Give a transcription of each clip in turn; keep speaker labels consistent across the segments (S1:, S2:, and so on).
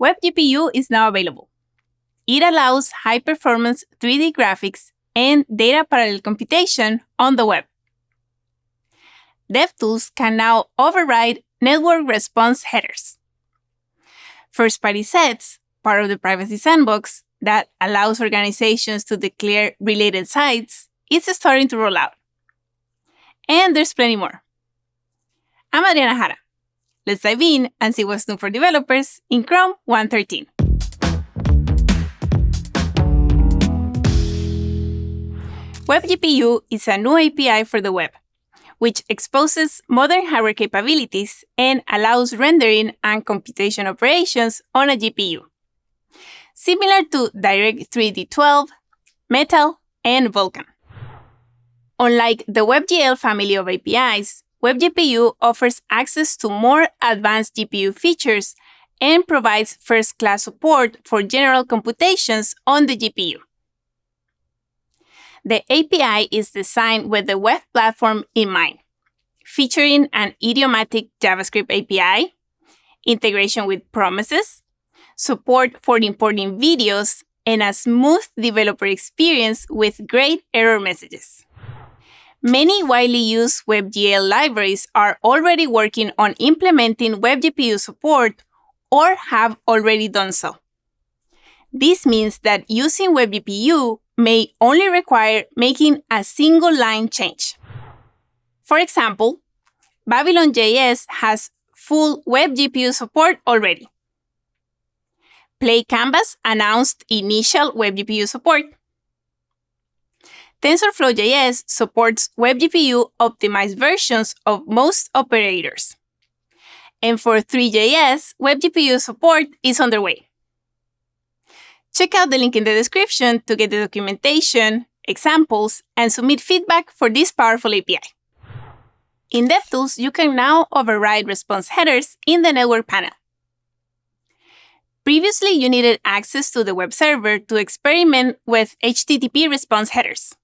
S1: WebGPU is now available. It allows high-performance 3D graphics and data parallel computation on the web. DevTools can now override network response headers. First-party sets, part of the Privacy Sandbox, that allows organizations to declare related sites, is starting to roll out. And there's plenty more. I'm Adriana Jara. Let's dive in and see what's new for developers in Chrome 113. WebGPU is a new API for the web, which exposes modern hardware capabilities and allows rendering and computation operations on a GPU. Similar to Direct3D 12, Metal, and Vulkan. Unlike the WebGL family of APIs, WebGPU offers access to more advanced GPU features and provides first-class support for general computations on the GPU. The API is designed with the web platform in mind, featuring an idiomatic JavaScript API, integration with promises, support for importing videos, and a smooth developer experience with great error messages. Many widely used WebGL libraries are already working on implementing WebGPU support or have already done so. This means that using WebGPU may only require making a single line change. For example, Babylon.js has full WebGPU support already. PlayCanvas announced initial WebGPU support. TensorFlow.js supports WebGPU optimized versions of most operators. And for Three.js, WebGPU support is underway. Check out the link in the description to get the documentation, examples, and submit feedback for this powerful API. In DevTools, you can now override response headers in the network panel. Previously, you needed access to the web server to experiment with HTTP response headers.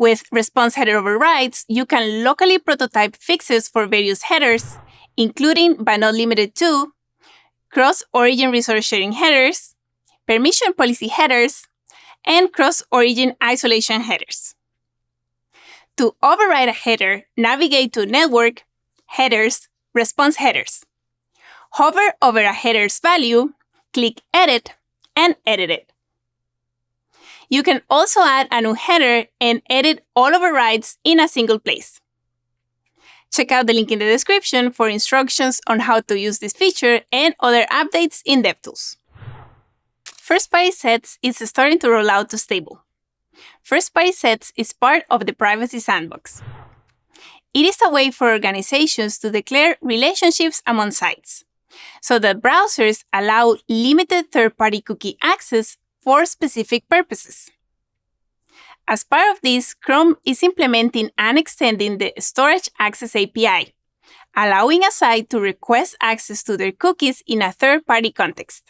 S1: With response header overrides, you can locally prototype fixes for various headers, including but not limited to cross-origin resource sharing headers, permission policy headers, and cross-origin isolation headers. To override a header, navigate to Network, Headers, Response Headers. Hover over a header's value, click Edit, and edit it. You can also add a new header and edit all overrides in a single place. Check out the link in the description for instructions on how to use this feature and other updates in DevTools. First-party sets is starting to roll out to stable. First-party sets is part of the Privacy Sandbox. It is a way for organizations to declare relationships among sites, so that browsers allow limited third-party cookie access for specific purposes. As part of this, Chrome is implementing and extending the Storage Access API, allowing a site to request access to their cookies in a third-party context.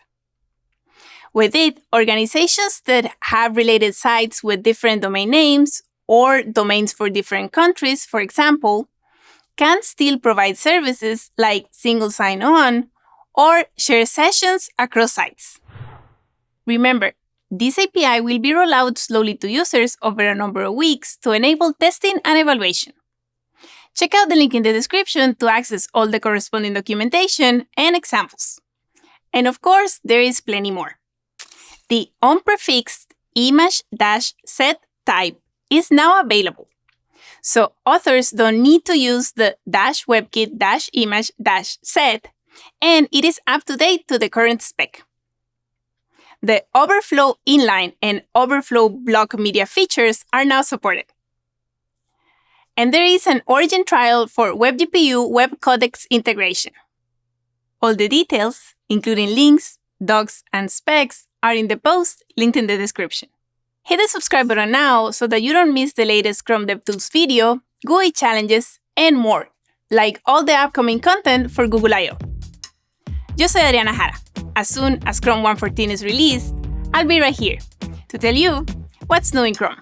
S1: With it, organizations that have related sites with different domain names or domains for different countries, for example, can still provide services like single sign-on or share sessions across sites. Remember, this API will be rolled out slowly to users over a number of weeks to enable testing and evaluation. Check out the link in the description to access all the corresponding documentation and examples. And of course, there is plenty more. The unprefixed image-set type is now available. So authors don't need to use the dash webkit dash image dash set, and it is up to date to the current spec. The Overflow inline and Overflow block media features are now supported. And there is an origin trial for WebGPU WebCodecs integration. All the details, including links, docs, and specs, are in the post linked in the description. Hit the subscribe button now so that you don't miss the latest Chrome DevTools video, GUI challenges, and more, like all the upcoming content for Google I/O Yo soy Adriana Jara. As soon as Chrome 114 is released, I'll be right here to tell you what's new in Chrome.